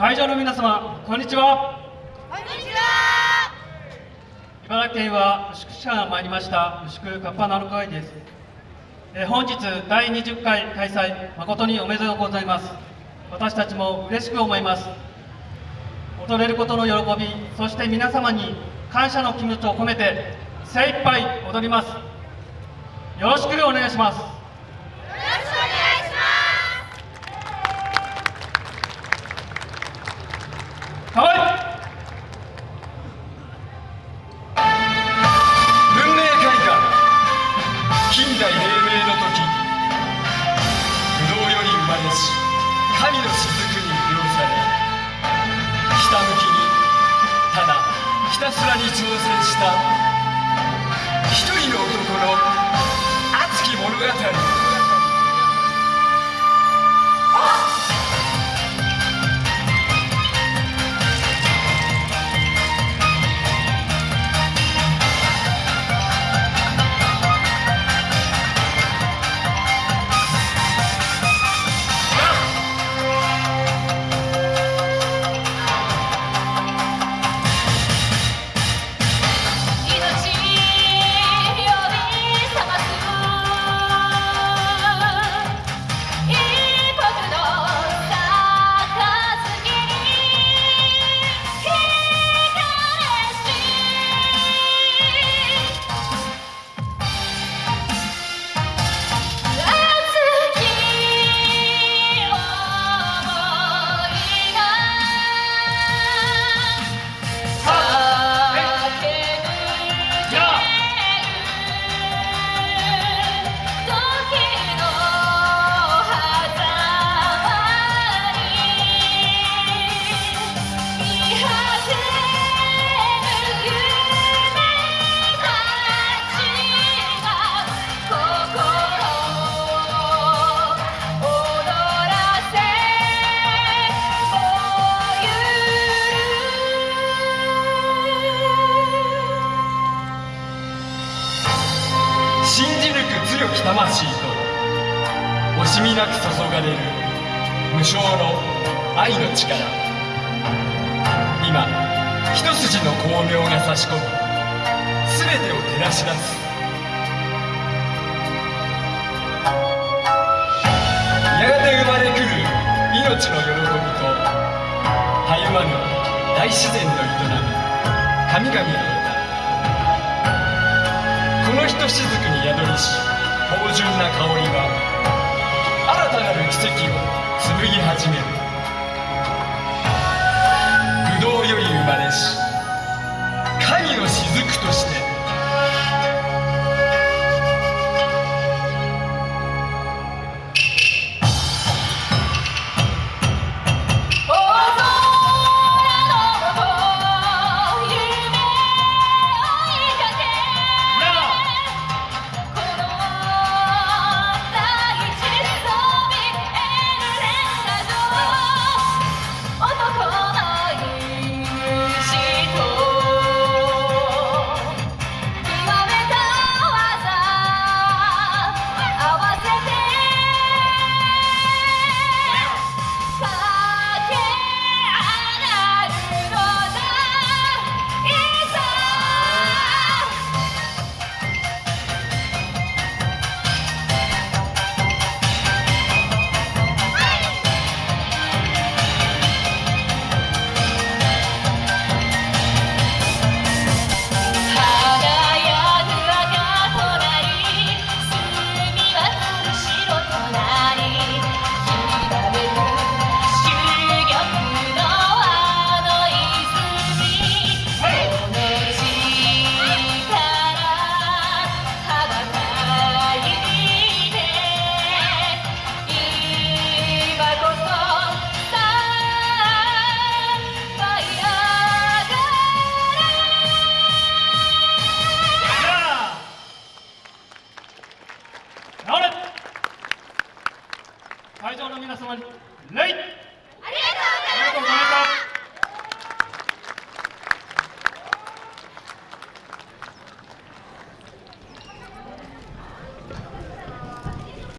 会場の皆様こんにちは。こんにちは。茨城県は牛久市から参りました牛久カッパナル会です。えー本日第20回開催誠におめでとうございます。私たちも嬉しく思います。踊れることの喜びそして皆様に感謝の気持ちを込めて精一杯踊ります。よろしくお願いします代黎明の時不動より生まれし神の雫に魅了されひたむきにただひたすらに挑戦した一人の男の熱き物語。魂と惜しみなく注がれる無償の愛の力。今一筋の光明が差し込み全てを照らし出す。やがて生まれくる命の喜びとたゆまぬ大自然の営み神々の歌。このひとしずくに宿りし芳醇な香りは新たなる奇跡を紡ぎ始める。不動より生まれし神の雫として会場の